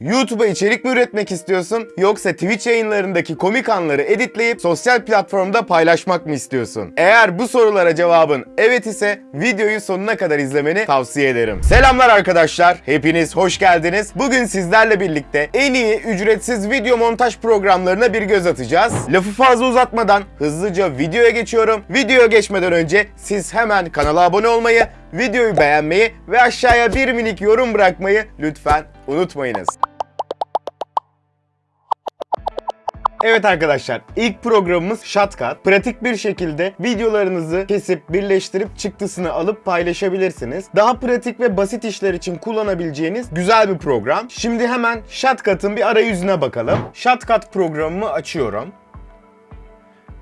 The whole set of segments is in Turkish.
YouTube'a içerik mi üretmek istiyorsun yoksa Twitch yayınlarındaki komik anları editleyip sosyal platformda paylaşmak mı istiyorsun? Eğer bu sorulara cevabın evet ise videoyu sonuna kadar izlemeni tavsiye ederim. Selamlar arkadaşlar, hepiniz hoş geldiniz. Bugün sizlerle birlikte en iyi ücretsiz video montaj programlarına bir göz atacağız. Lafı fazla uzatmadan hızlıca videoya geçiyorum. Videoya geçmeden önce siz hemen kanala abone olmayı, videoyu beğenmeyi ve aşağıya bir minik yorum bırakmayı lütfen unutmayınız. Evet arkadaşlar ilk programımız Shotcut. Pratik bir şekilde videolarınızı kesip birleştirip çıktısını alıp paylaşabilirsiniz. Daha pratik ve basit işler için kullanabileceğiniz güzel bir program. Şimdi hemen Shotcut'ın bir arayüzüne bakalım. Shotcut programımı açıyorum.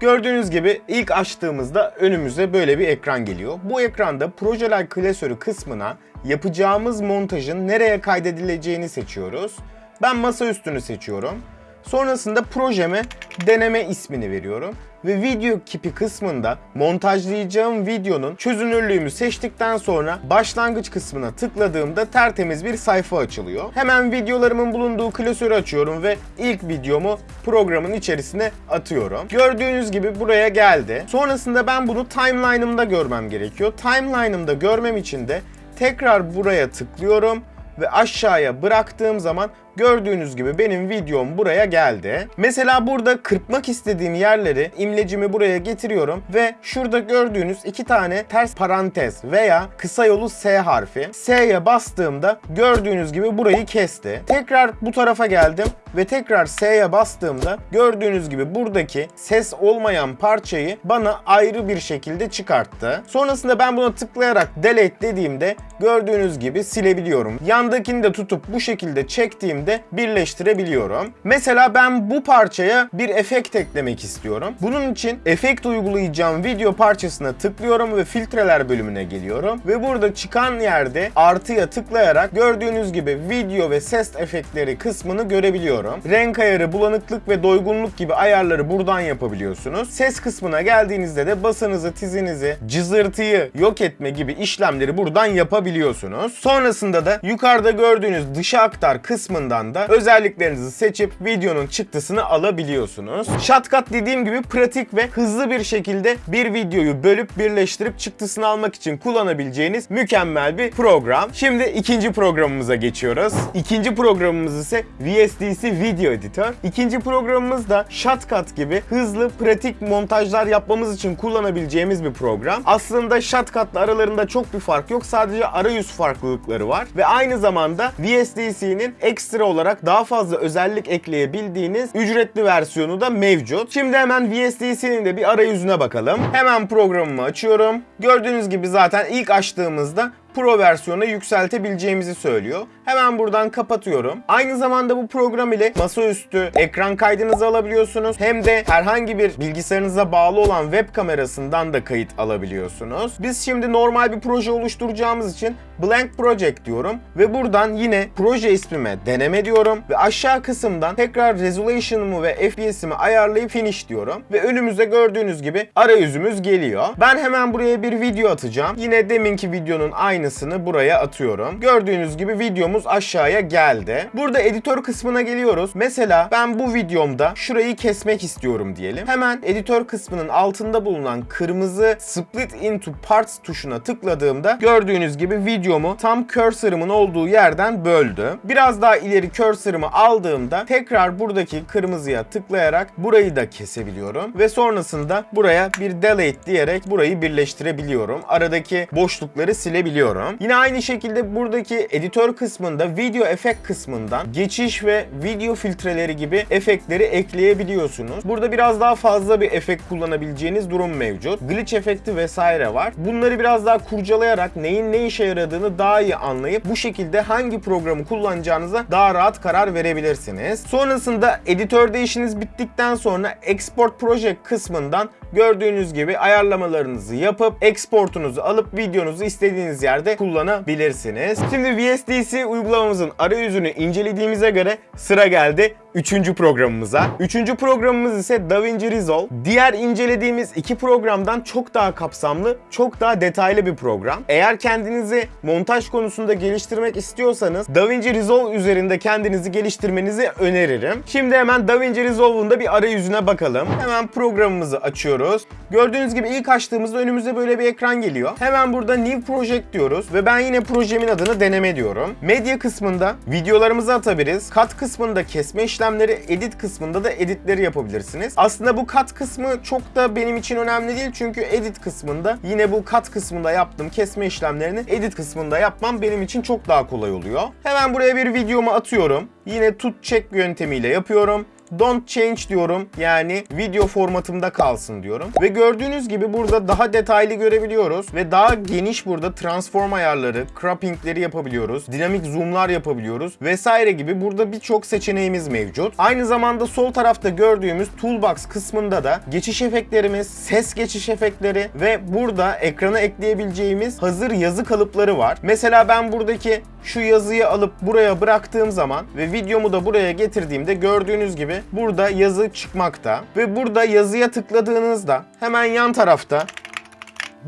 Gördüğünüz gibi ilk açtığımızda önümüze böyle bir ekran geliyor. Bu ekranda projeler klasörü kısmına yapacağımız montajın nereye kaydedileceğini seçiyoruz. Ben masa üstünü seçiyorum. Sonrasında projeme deneme ismini veriyorum ve video kipi kısmında montajlayacağım videonun çözünürlüğümü seçtikten sonra başlangıç kısmına tıkladığımda tertemiz bir sayfa açılıyor. Hemen videolarımın bulunduğu klasörü açıyorum ve ilk videomu programın içerisine atıyorum. Gördüğünüz gibi buraya geldi. Sonrasında ben bunu timeline'ımda görmem gerekiyor. Timeline'ımda görmem için de tekrar buraya tıklıyorum ve aşağıya bıraktığım zaman gördüğünüz gibi benim videom buraya geldi. Mesela burada kırpmak istediğim yerleri imlecimi buraya getiriyorum ve şurada gördüğünüz iki tane ters parantez veya kısa yolu S harfi. S'ye bastığımda gördüğünüz gibi burayı kesti. Tekrar bu tarafa geldim ve tekrar S'ye bastığımda gördüğünüz gibi buradaki ses olmayan parçayı bana ayrı bir şekilde çıkarttı. Sonrasında ben buna tıklayarak delete dediğimde gördüğünüz gibi silebiliyorum. Yandakini de tutup bu şekilde çektiğimde birleştirebiliyorum. Mesela ben bu parçaya bir efekt eklemek istiyorum. Bunun için efekt uygulayacağım video parçasına tıklıyorum ve filtreler bölümüne geliyorum. Ve burada çıkan yerde artıya tıklayarak gördüğünüz gibi video ve ses efektleri kısmını görebiliyorum. Renk ayarı, bulanıklık ve doygunluk gibi ayarları buradan yapabiliyorsunuz. Ses kısmına geldiğinizde de basınızı, tizinizi, cızırtıyı yok etme gibi işlemleri buradan yapabiliyorsunuz. Sonrasında da yukarıda gördüğünüz dışa aktar kısmından da özelliklerinizi seçip videonun çıktısını alabiliyorsunuz. Shotcut dediğim gibi pratik ve hızlı bir şekilde bir videoyu bölüp birleştirip çıktısını almak için kullanabileceğiniz mükemmel bir program. Şimdi ikinci programımıza geçiyoruz. İkinci programımız ise VSDC Video Editor. İkinci programımız da Shotcut gibi hızlı, pratik montajlar yapmamız için kullanabileceğimiz bir program. Aslında Shotcut'la aralarında çok bir fark yok. Sadece arayüz farklılıkları var. Ve aynı zamanda VSDC'nin ekstra olarak daha fazla özellik ekleyebildiğiniz ücretli versiyonu da mevcut. Şimdi hemen VSDC'nin de bir arayüzüne bakalım. Hemen programımı açıyorum. Gördüğünüz gibi zaten ilk açtığımızda Pro versiyona yükseltebileceğimizi söylüyor. Hemen buradan kapatıyorum. Aynı zamanda bu program ile masaüstü ekran kaydınızı alabiliyorsunuz. Hem de herhangi bir bilgisayarınıza bağlı olan web kamerasından da kayıt alabiliyorsunuz. Biz şimdi normal bir proje oluşturacağımız için Blank Project diyorum ve buradan yine proje ismime deneme diyorum ve aşağı kısımdan tekrar resolution'ımı ve FPS'imi ayarlayıp finish diyorum ve önümüzde gördüğünüz gibi arayüzümüz geliyor. Ben hemen buraya bir video atacağım. Yine deminki videonun aynısını buraya atıyorum. Gördüğünüz gibi videomuz aşağıya geldi. Burada editör kısmına geliyoruz. Mesela ben bu videomda şurayı kesmek istiyorum diyelim. Hemen editör kısmının altında bulunan kırmızı split into parts tuşuna tıkladığımda gördüğünüz gibi videomu tam cursor'ımın olduğu yerden böldü. Biraz daha ileri cursor'ımı aldığımda tekrar buradaki kırmızıya tıklayarak burayı da kesebiliyorum ve sonrasında buraya bir delete diyerek burayı birleştirebiliyorum. Aradaki boşlukları silebiliyorum. Yine aynı şekilde buradaki editör kısmında video efekt kısmından geçiş ve video filtreleri gibi efektleri ekleyebiliyorsunuz. Burada biraz daha fazla bir efekt kullanabileceğiniz durum mevcut. Glitch efekti vesaire var. Bunları biraz daha kurcalayarak neyin ne işe yaradığını daha iyi anlayıp bu şekilde hangi programı kullanacağınıza daha rahat karar verebilirsiniz. Sonrasında editörde işiniz bittikten sonra Export Project kısmından gördüğünüz gibi ayarlamalarınızı yapıp exportunuzu alıp videonuzu istediğiniz yerde kullanabilirsiniz. Şimdi VSDC uygulamamızın arayüzünü incelediğimize göre sıra geldi üçüncü programımıza. Üçüncü programımız ise DaVinci Resolve. Diğer incelediğimiz iki programdan çok daha kapsamlı, çok daha detaylı bir program. Eğer kendinizi montaj konusunda geliştirmek istiyorsanız DaVinci Resolve üzerinde kendinizi geliştirmenizi öneririm. Şimdi hemen DaVinci Resolve'un da bir arayüzüne bakalım. Hemen programımızı açıyoruz. Gördüğünüz gibi ilk açtığımızda önümüze böyle bir ekran geliyor. Hemen burada New Project diyoruz ve ben yine projemin adını deneme diyorum. Medya kısmında videolarımızı atabiliriz. Kat kısmında kesme işlemleri, edit kısmında da editleri yapabilirsiniz. Aslında bu kat kısmı çok da benim için önemli değil çünkü edit kısmında yine bu kat kısmında yaptığım kesme işlemlerini edit kısmında yapmam benim için çok daha kolay oluyor. Hemen buraya bir videomu atıyorum. Yine tut check yöntemiyle yapıyorum. Don't change diyorum. Yani video formatımda kalsın diyorum. Ve gördüğünüz gibi burada daha detaylı görebiliyoruz. Ve daha geniş burada transform ayarları, croppingleri yapabiliyoruz. Dinamik zoomlar yapabiliyoruz. Vesaire gibi burada birçok seçeneğimiz mevcut. Aynı zamanda sol tarafta gördüğümüz toolbox kısmında da geçiş efektlerimiz, ses geçiş efektleri ve burada ekrana ekleyebileceğimiz hazır yazı kalıpları var. Mesela ben buradaki şu yazıyı alıp buraya bıraktığım zaman ve videomu da buraya getirdiğimde gördüğünüz gibi burada yazı çıkmakta. Ve burada yazıya tıkladığınızda hemen yan tarafta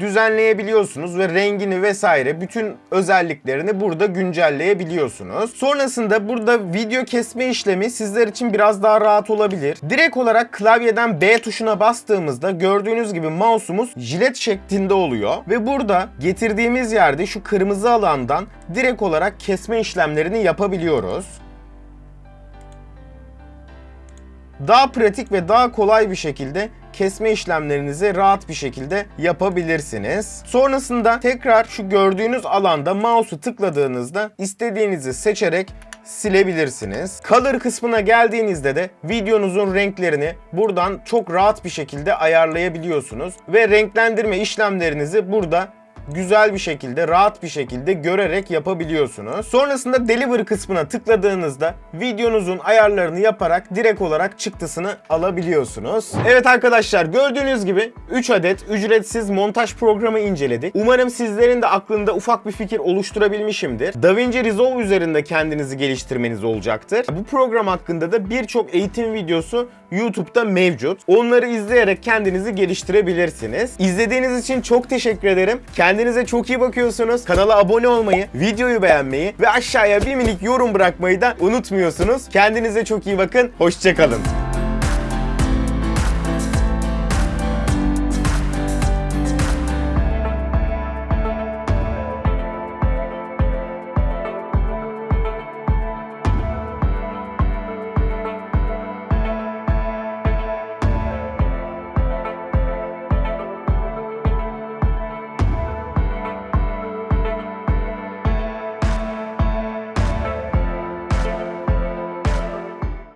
düzenleyebiliyorsunuz ve rengini vesaire bütün özelliklerini burada güncelleyebiliyorsunuz. Sonrasında burada video kesme işlemi sizler için biraz daha rahat olabilir. Direkt olarak klavyeden B tuşuna bastığımızda gördüğünüz gibi mouse'umuz jilet şeklinde oluyor ve burada getirdiğimiz yerde şu kırmızı alandan direkt olarak kesme işlemlerini yapabiliyoruz. Daha pratik ve daha kolay bir şekilde kesme işlemlerinizi rahat bir şekilde yapabilirsiniz. Sonrasında tekrar şu gördüğünüz alanda mouse'u tıkladığınızda istediğinizi seçerek silebilirsiniz. Color kısmına geldiğinizde de videonuzun renklerini buradan çok rahat bir şekilde ayarlayabiliyorsunuz ve renklendirme işlemlerinizi burada güzel bir şekilde, rahat bir şekilde görerek yapabiliyorsunuz. Sonrasında Deliver kısmına tıkladığınızda videonuzun ayarlarını yaparak direkt olarak çıktısını alabiliyorsunuz. Evet arkadaşlar gördüğünüz gibi 3 adet ücretsiz montaj programı inceledik. Umarım sizlerin de aklında ufak bir fikir oluşturabilmişimdir. DaVinci Resolve üzerinde kendinizi geliştirmeniz olacaktır. Bu program hakkında da birçok eğitim videosu YouTube'da mevcut. Onları izleyerek kendinizi geliştirebilirsiniz. İzlediğiniz için çok teşekkür ederim. Kendinize çok iyi bakıyorsunuz. Kanala abone olmayı, videoyu beğenmeyi ve aşağıya bir minik yorum bırakmayı da unutmuyorsunuz. Kendinize çok iyi bakın. Hoşçakalın.